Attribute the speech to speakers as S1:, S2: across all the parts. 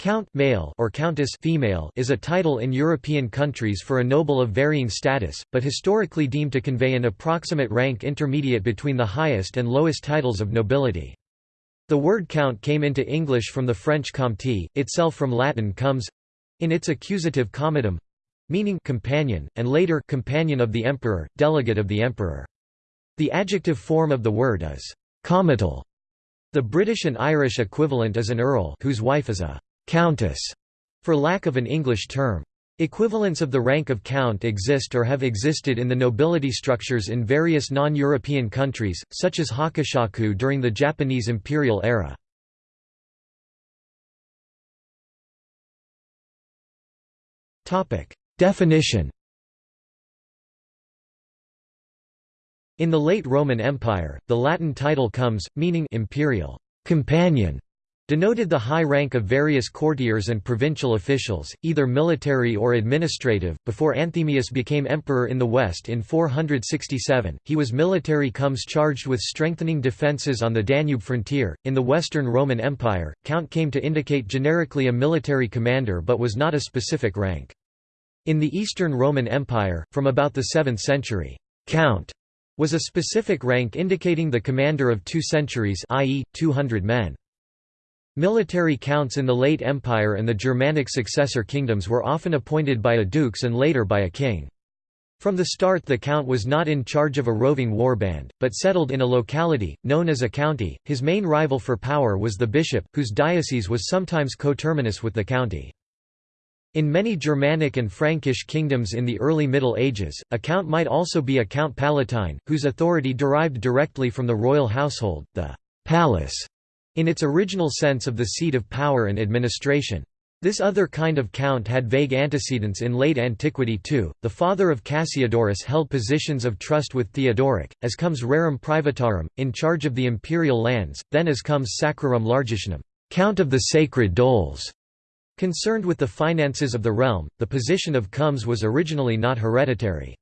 S1: Count male or countess female is a title in European countries for a noble of varying status, but historically deemed to convey an approximate rank intermediate between the highest and lowest titles of nobility. The word count came into English from the French comte, itself from Latin comes in its accusative comitem meaning companion, and later companion of the emperor, delegate of the emperor. The adjective form of the word is comital. The British and Irish equivalent is an earl whose wife is a countess, for lack of an English term. Equivalents of the rank of count exist or have existed in the nobility structures in various non-European countries, such as hakushaku during the Japanese imperial era. Definition In the late Roman Empire, the Latin title comes, meaning imperial companion, denoted the high rank of various courtiers and provincial officials, either military or administrative. Before Anthemius became emperor in the West in 467, he was military comes charged with strengthening defences on the Danube frontier. In the Western Roman Empire, count came to indicate generically a military commander but was not a specific rank. In the Eastern Roman Empire, from about the 7th century, count was a specific rank indicating the commander of two centuries i.e., 200 men. Military counts in the late Empire and the Germanic successor kingdoms were often appointed by a dukes and later by a king. From the start the count was not in charge of a roving warband, but settled in a locality, known as a county. His main rival for power was the bishop, whose diocese was sometimes coterminous with the county. In many Germanic and Frankish kingdoms in the early Middle Ages, a count might also be a count palatine, whose authority derived directly from the royal household, the palace, in its original sense of the seat of power and administration. This other kind of count had vague antecedents in late antiquity too. The father of Cassiodorus held positions of trust with Theodoric, as comes rerum privatarum, in charge of the imperial lands, then as comes sacrarum largitionum, count of the sacred doles. Concerned with the finances of the realm, the position of comes was originally not hereditary.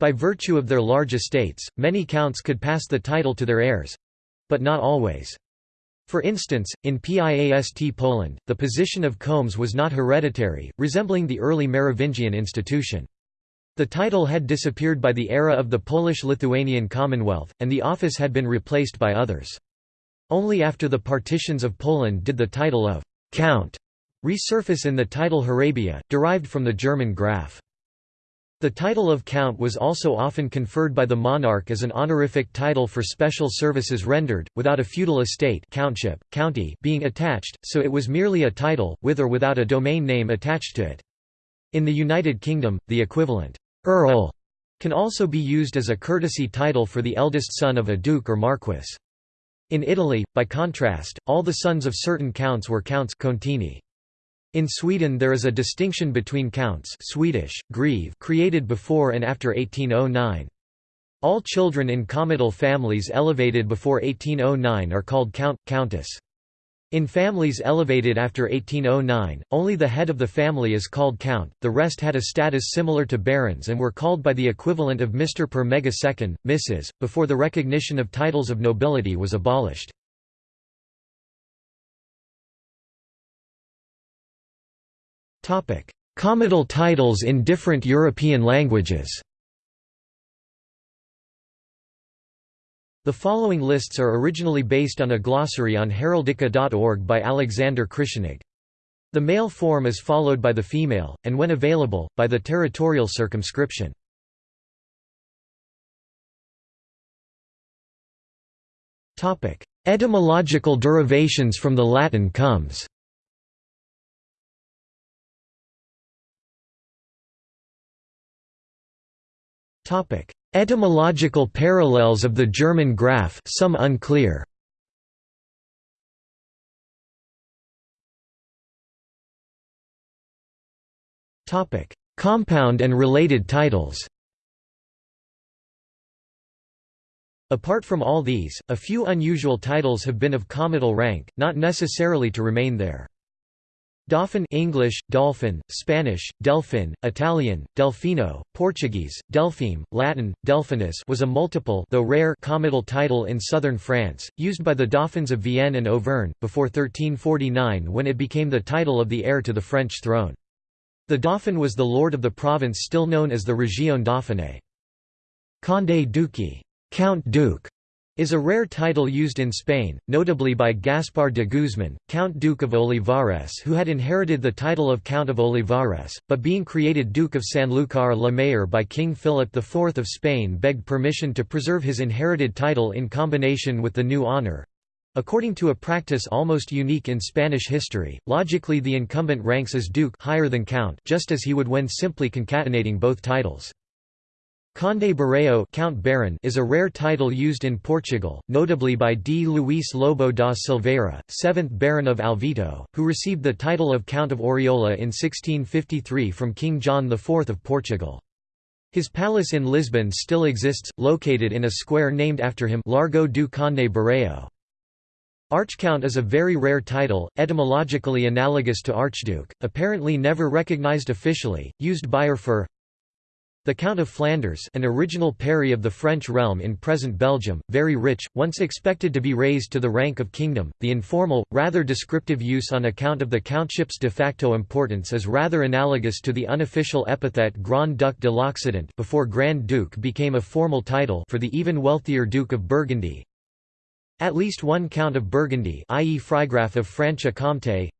S1: By virtue of their large estates, many counts could pass the title to their heirs—but not always. For instance, in Piast Poland, the position of komes was not hereditary, resembling the early Merovingian institution. The title had disappeared by the era of the Polish-Lithuanian Commonwealth, and the office had been replaced by others. Only after the partitions of Poland did the title of «count» resurface in the title Hrabia, derived from the German Graf. The title of count was also often conferred by the monarch as an honorific title for special services rendered, without a feudal estate countship, county being attached, so it was merely a title, with or without a domain name attached to it. In the United Kingdom, the equivalent, earl, can also be used as a courtesy title for the eldest son of a duke or marquess. In Italy, by contrast, all the sons of certain counts were counts contini. In Sweden there is a distinction between counts Swedish, greve created before and after 1809. All children in comital families elevated before 1809 are called count, countess. In families elevated after 1809, only the head of the family is called count, the rest had a status similar to barons and were called by the equivalent of Mr. per megasecond, Mrs., before the recognition of titles of nobility was abolished. Comital titles in different European languages The following lists are originally based on a glossary on heraldica.org by Alexander Krischnig. The male form is followed by the female, and when available, by the territorial circumscription. Etymological derivations from the Latin comes Etymological parallels of the German Graf, some unclear. Topic: Compound and related titles. Apart from all these, a few unusual titles have been of comital rank, not necessarily to remain there. Dauphin English, Dolphin, Spanish, Delphin, Italian, Delfino, Portuguese, Delphine, Latin, Delphinus was a multiple though rare comital title in southern France, used by the Dauphins of Vienne and Auvergne, before 1349 when it became the title of the heir to the French throne. The Dauphin was the lord of the province still known as the Région Dauphiné. Condé Duque Count Duke is a rare title used in Spain, notably by Gaspar de Guzman, Count Duke of Olivares who had inherited the title of Count of Olivares, but being created Duke of Sanlúcar la Mayor by King Philip IV of Spain begged permission to preserve his inherited title in combination with the new honour. According to a practice almost unique in Spanish history, logically the incumbent ranks as duke higher than count just as he would when simply concatenating both titles. Conde Barreiro Count Baron is a rare title used in Portugal, notably by D. Luís Lobo da Silveira, 7th Baron of Alvito, who received the title of Count of Oriola in 1653 from King John IV of Portugal. His palace in Lisbon still exists, located in a square named after him Largo do Conde Barreiro. Archcount is a very rare title, etymologically analogous to archduke, apparently never recognized officially, used by or for the Count of Flanders an original peri of the French realm in present Belgium, very rich, once expected to be raised to the rank of kingdom, the informal, rather descriptive use on account of the countship's de facto importance is rather analogous to the unofficial epithet Grand Duc de l'Occident before Grand Duke became a formal title for the even wealthier Duke of Burgundy. At least one Count of Burgundy i.e. Freigraf of Franche-Comté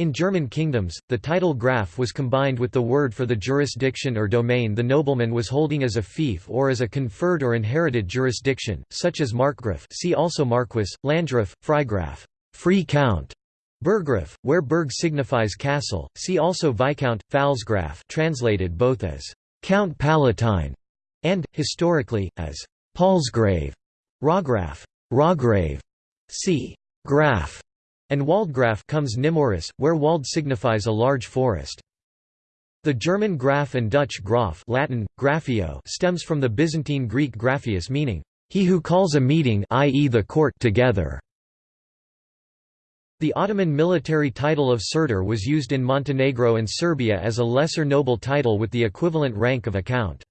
S1: in German kingdoms, the title Graf was combined with the word for the jurisdiction or domain the nobleman was holding as a fief or as a conferred or inherited jurisdiction, such as Markgraf see also Marquis, Landgraf, Freigraf free count", Burggraf, where Burg signifies castle, see also Viscount, Pfalzgraf translated both as «Count Palatine» and, historically, as «Palsgrave», Raugraf, Raugrave, see «Graf» and Waldgraf comes nemoris, where Wald signifies a large forest. The German Graf and Dutch Graf Latin, Graphio stems from the Byzantine Greek grapheus meaning, he who calls a meeting i.e. the court together. The Ottoman military title of Serdar was used in Montenegro and Serbia as a lesser noble title with the equivalent rank of a count.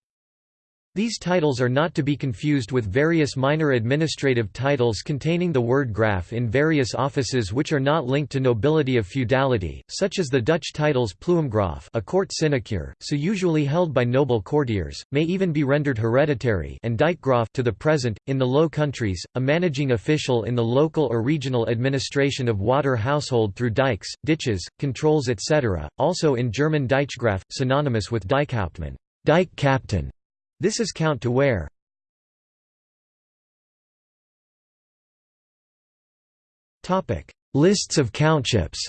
S1: These titles are not to be confused with various minor administrative titles containing the word graf in various offices which are not linked to nobility of feudality, such as the Dutch titles Pluimgraaf a court sinecure, so usually held by noble courtiers, may even be rendered hereditary and Dijkgraaf to the present. In the Low Countries, a managing official in the local or regional administration of water household through dikes, ditches, controls etc., also in German Deichgraf, synonymous with Deichhauptmann dike captain", this is count to where. Lists of countships.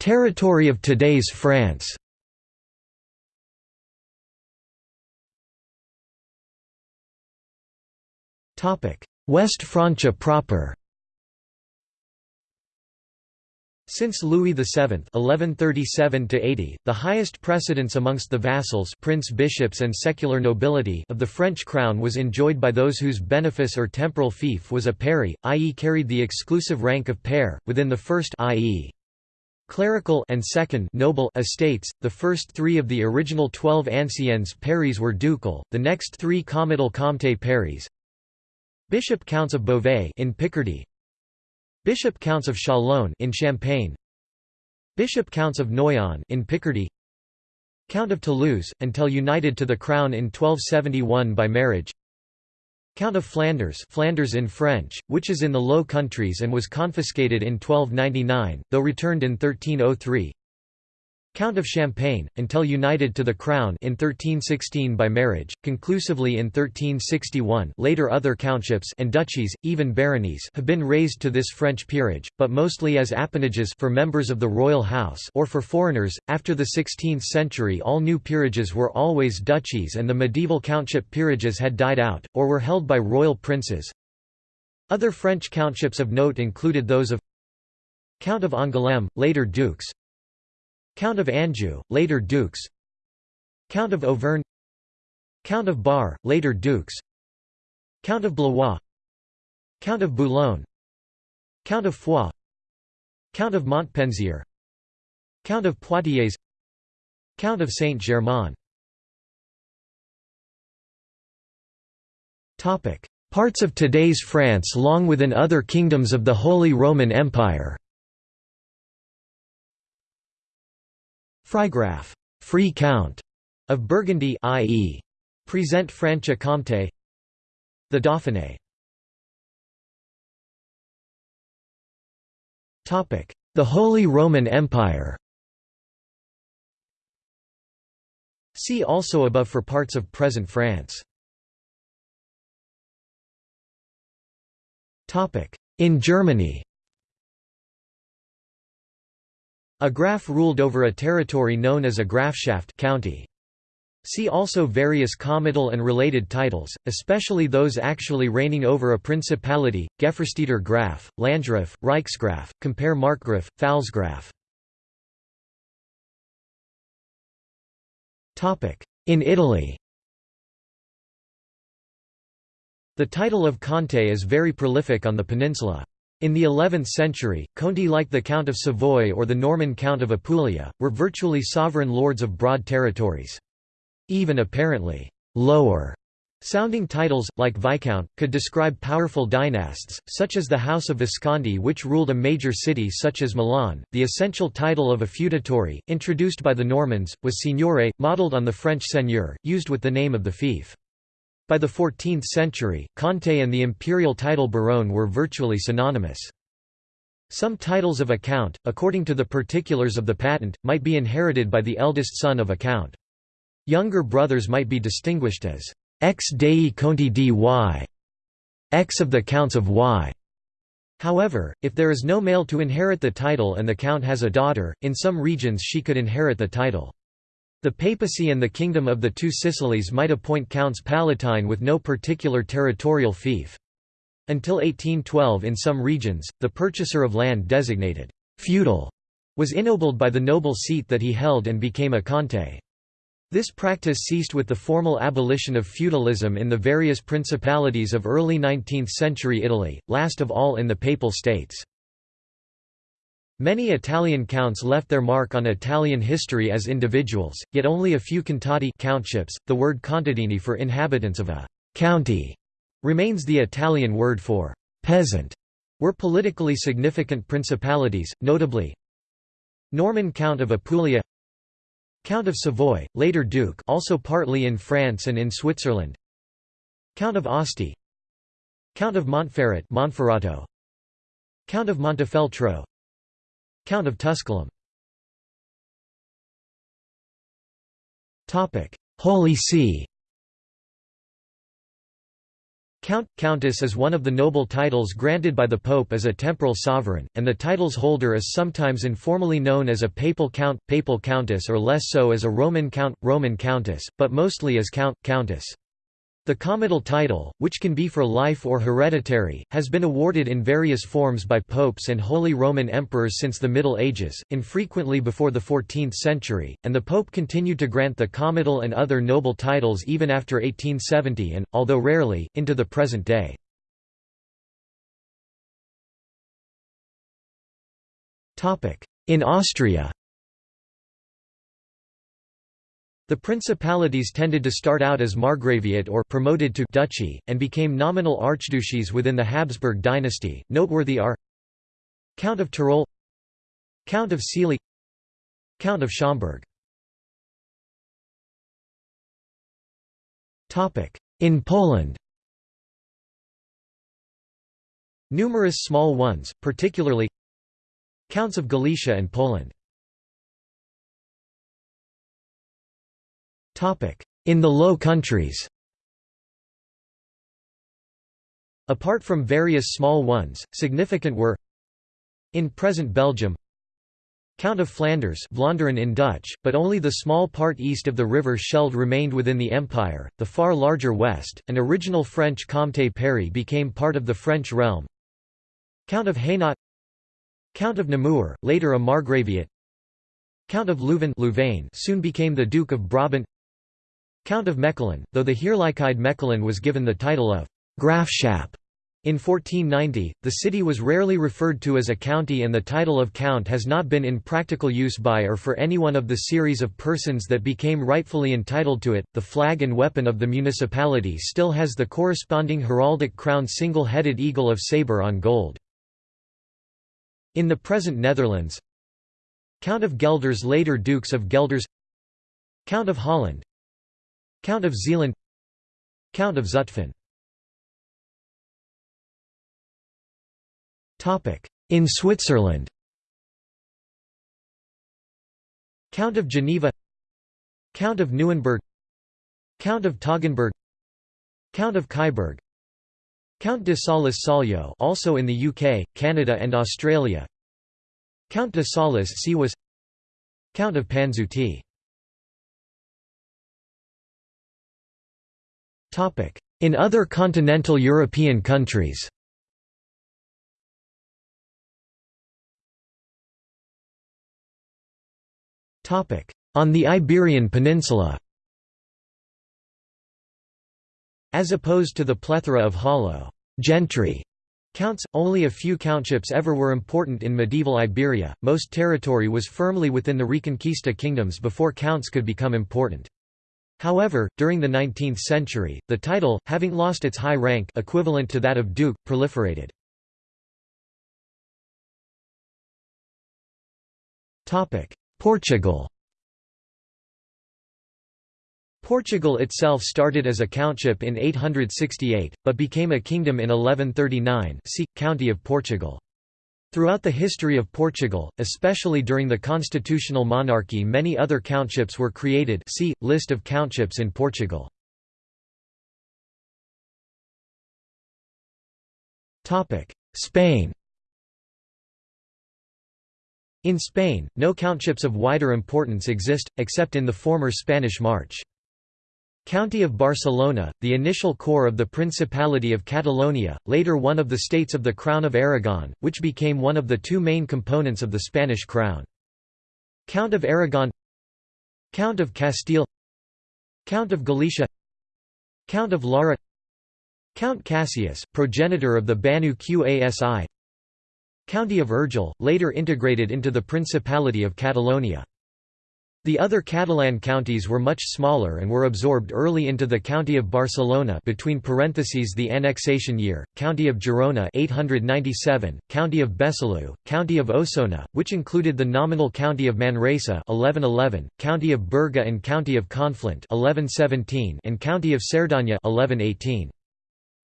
S1: Territory of today's France. West Francia proper Since Louis VII (1137–80), the highest precedence amongst the vassals, prince-bishops, and secular nobility of the French crown was enjoyed by those whose benefice or temporal fief was a peri, i.e., carried the exclusive rank of pair within the first, i.e. Clerical and second noble estates, the first three of the original twelve anciens peris were ducal, the next three comital comte peris. Bishop counts of Beauvais in Picardy, Bishop Counts of Chalon in Champagne. Bishop Counts of Noyon in Picardy. Count of Toulouse, until united to the crown in 1271 by marriage. Count of Flanders Flanders in French, which is in the Low Countries and was confiscated in 1299, though returned in 1303 Count of Champagne, until united to the crown in 1316 by marriage, conclusively in 1361 later other countships and duchies, even baronies have been raised to this French peerage, but mostly as appanages for members of the royal house or for foreigners. After the 16th century all new peerages were always duchies and the medieval countship peerages had died out, or were held by royal princes. Other French countships of note included those of Count of Angoulême, later dukes, Count of Anjou, later dukes. Count of Auvergne. Count of Bar, later dukes. Count of Blois. Count of Boulogne. Count of Foix. Count of Montpensier. Count of Poitiers. Count of Saint-Germain. Parts of today's France long within other kingdoms of the Holy Roman Empire Freigraf free count", of Burgundy i.e. Present Franche-Comté The Dauphiné. Topic. The Holy Roman Empire. See also above for parts of present France. topic. In Germany A graf ruled over a territory known as a Grafschaft county. See also various comital and related titles, especially those actually reigning over a principality, gefürsteter Graf, Landgraf, Reichsgraf, compare Markgraf, Pfalzgraf. In Italy The title of Conte is very prolific on the peninsula. In the 11th century, Conti like the Count of Savoy or the Norman Count of Apulia, were virtually sovereign lords of broad territories. Even apparently lower Sounding titles, like Viscount, could describe powerful dynasts, such as the House of Visconti which ruled a major city such as Milan. The essential title of a feudatory, introduced by the Normans, was signore, modelled on the French seigneur, used with the name of the fief. By the 14th century, Conte and the imperial title baron were virtually synonymous. Some titles of a count, according to the particulars of the patent, might be inherited by the eldest son of a count. Younger brothers might be distinguished as ex dei conti di y, ex of the counts of y. However, if there is no male to inherit the title and the count has a daughter, in some regions she could inherit the title. The papacy and the Kingdom of the Two Sicilies might appoint counts palatine with no particular territorial fief. Until 1812 in some regions, the purchaser of land designated feudal was ennobled by the noble seat that he held and became a conte. This practice ceased with the formal abolition of feudalism in the various principalities of early 19th-century Italy, last of all in the Papal States. Many Italian counts left their mark on Italian history as individuals, yet only a few contati countships, the word contadini for inhabitants of a county, remains the Italian word for peasant, were politically significant principalities, notably Norman Count of Apulia Count of Savoy, later Duke also partly in France and in Switzerland Count of Asti Count of Montferrat Monferrato Count of Montefeltro Count of Tusculum. Holy See. Count – Countess is one of the noble titles granted by the Pope as a temporal sovereign, and the title's holder is sometimes informally known as a papal count, papal countess or less so as a Roman count, Roman countess, but mostly as count, countess. The comital title, which can be for life or hereditary, has been awarded in various forms by popes and Holy Roman emperors since the Middle Ages, infrequently before the 14th century, and the pope continued to grant the comital and other noble titles even after 1870 and, although rarely, into the present day. In Austria The principalities tended to start out as margraviate or promoted to duchy, and became nominal archduchies within the Habsburg dynasty. Noteworthy are Count of Tyrol Count of Sealy Count of Schomberg In Poland. Numerous small ones, particularly Counts of Galicia and Poland In the Low Countries. Apart from various small ones, significant were In present Belgium. Count of Flanders Vlaanderen in Dutch, but only the small part east of the river Scheldt remained within the empire, the far larger west, and original French Comté Paris became part of the French realm. Count of Hainaut. Count of Namur, later a margraviate. Count of Leuven Louvain soon became the Duke of Brabant Count of Mechelen, though the Heerlijkheid Mechelen was given the title of Grafschap. In 1490, the city was rarely referred to as a county and the title of count has not been in practical use by or for any one of the series of persons that became rightfully entitled to it. The flag and weapon of the municipality still has the corresponding heraldic crown single-headed eagle of sabre on gold. In the present Netherlands Count of Gelders later Dukes of Gelders Count of Holland Count of Zeeland. Count of Zutphen. In Switzerland. Count of Geneva. Count of Neuenburg Count of Toggenburg Count of Kyburg. Count de Salis Soglio also in the UK, Canada and Australia. Count de Salis Seewis Count of Panzuti In other continental European countries On the Iberian Peninsula As opposed to the plethora of hollow gentry counts, only a few countships ever were important in medieval Iberia, most territory was firmly within the Reconquista kingdoms before counts could become important. However, during the 19th century, the title, having lost its high rank equivalent to that of duke, proliferated. Portugal Portugal itself started as a countship in 868, but became a kingdom in 1139 see, County of Portugal. Throughout the history of Portugal, especially during the constitutional monarchy many other countships were created see, List of countships in Portugal. Spain In Spain, no countships of wider importance exist, except in the former Spanish March. County of Barcelona, the initial core of the Principality of Catalonia, later one of the states of the Crown of Aragon, which became one of the two main components of the Spanish crown. Count of Aragon Count of Castile Count of Galicia Count of Lara Count Cassius, progenitor of the Banu Qasi County of Urgell, later integrated into the Principality of Catalonia the other Catalan counties were much smaller and were absorbed early into the County of Barcelona between parentheses the annexation year, County of Girona 897, County of Besalú, County of Osona, which included the nominal County of Manresa 1111, County of Berga and County of Conflent 1117 and County of Cerdanya 1118.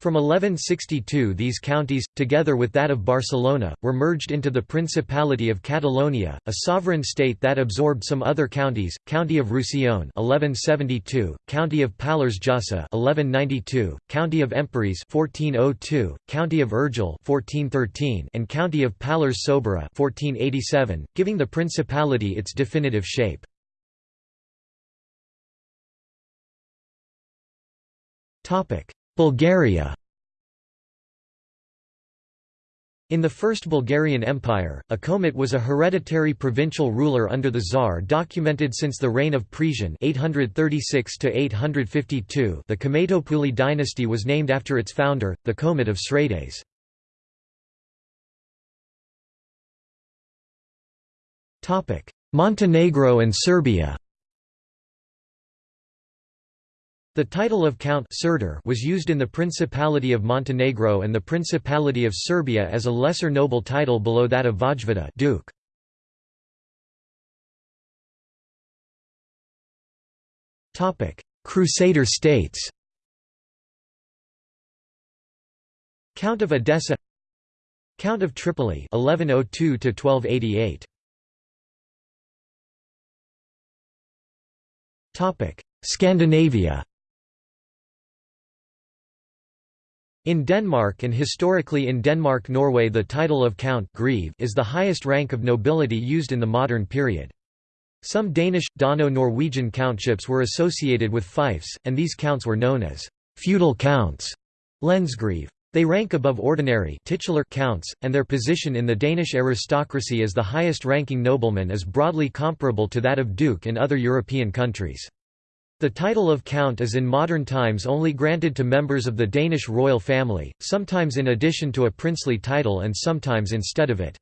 S1: From 1162 these counties, together with that of Barcelona, were merged into the Principality of Catalonia, a sovereign state that absorbed some other counties, County of Roussillon 1172, County of Pallars Jussá 1192, County of Empúries 1402, County of Urgell 1413 and County of Pallars Sobirà 1487, giving the principality its definitive shape. Topic Bulgaria. In the First Bulgarian Empire, a Komit was a hereditary provincial ruler under the Tsar documented since the reign of Presian 836 -852 the Cometopuli dynasty was named after its founder, the Komit of Sredets. Montenegro and Serbia The title of Count was used in the Principality of Montenegro and the Principality of Serbia as a lesser noble title below that of Vojvoda Duke. Crusader states. Count of Edessa Count of Tripoli 1102 1288 Topic Scandinavia In Denmark and historically in Denmark-Norway the title of Count is the highest rank of nobility used in the modern period. Some Danish, Dano-Norwegian countships were associated with fiefs, and these counts were known as feudal counts Lensgreve. They rank above ordinary titular counts, and their position in the Danish aristocracy as the highest-ranking nobleman is broadly comparable to that of duke in other European countries. The title of Count is in modern times only granted to members of the Danish royal family, sometimes in addition to a princely title and sometimes instead of it.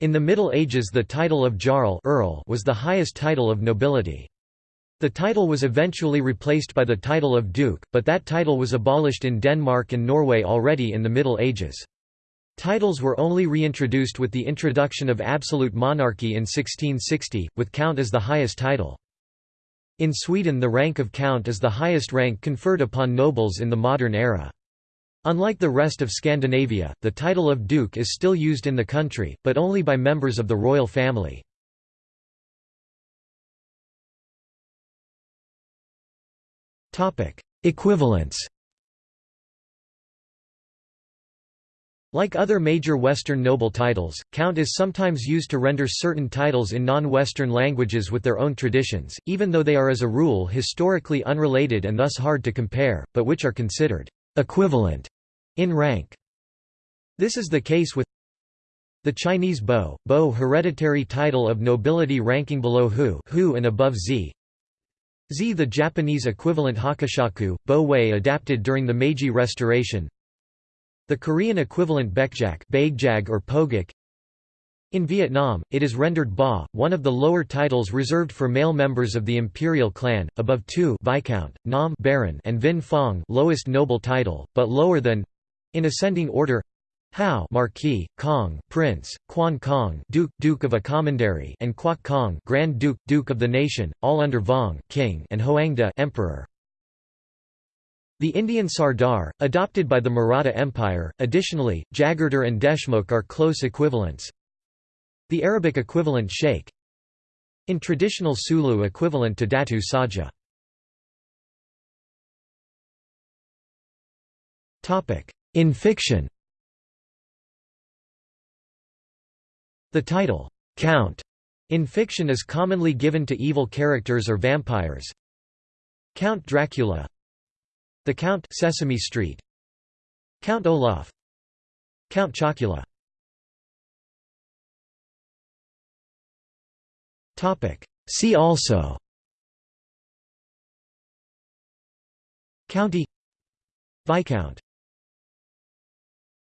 S1: In the Middle Ages the title of Jarl Earl was the highest title of nobility. The title was eventually replaced by the title of Duke, but that title was abolished in Denmark and Norway already in the Middle Ages. Titles were only reintroduced with the introduction of absolute monarchy in 1660, with Count as the highest title. In Sweden the rank of count is the highest rank conferred upon nobles in the modern era. Unlike the rest of Scandinavia, the title of duke is still used in the country, but only by members of the royal family. Equivalents Like other major Western noble titles, count is sometimes used to render certain titles in non-Western languages with their own traditions, even though they are as a rule historically unrelated and thus hard to compare, but which are considered equivalent in rank. This is the case with the Chinese Bo, Bo hereditary title of nobility ranking below Hu, Hu and above Zi. Zi the Japanese equivalent Hakushaku, Bo Wei adapted during the Meiji Restoration, the Korean equivalent Baekjak or Pogak in Vietnam, it is rendered Ba, one of the lower titles reserved for male members of the imperial clan, above Tu Viscount, Nam Baron and Vinh Phong lowest noble title, but lower than—in ascending order Hao Marquis, Kong Prince, Quan Kong Duke, Duke of a Commandery and Quoc Kong Grand Duke, Duke of the Nation, all under Vong King and Hoangda Emperor. The Indian Sardar, adopted by the Maratha Empire, additionally, Jagirdar and Deshmukh are close equivalents. The Arabic equivalent Sheikh. In traditional Sulu equivalent to Datu Saja. In fiction The title, Count, in fiction is commonly given to evil characters or vampires. Count Dracula the Count Sesame Street. Count Olaf. Count Chocula. Topic. See also. County. Viscount